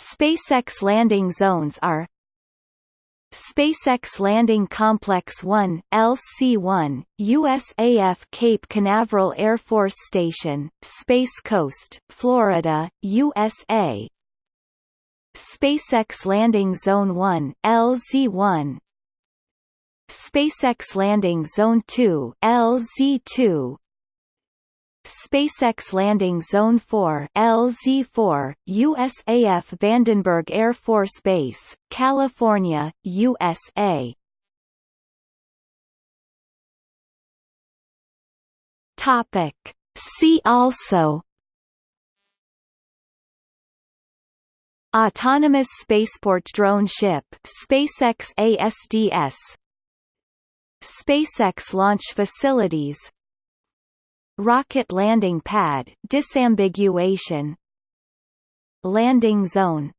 SpaceX landing zones are SpaceX Landing Complex 1 LC-1, USAF Cape Canaveral Air Force Station, Space Coast, Florida, USA SpaceX Landing Zone 1 LZ-1 SpaceX Landing Zone 2 LZ-2 SpaceX Landing Zone 4 LZ4, USAF Vandenberg Air Force Base, California, USA. Topic. See also Autonomous Spaceport Drone Ship SpaceX ASDS SpaceX Launch Facilities Rocket landing pad disambiguation. Landing zone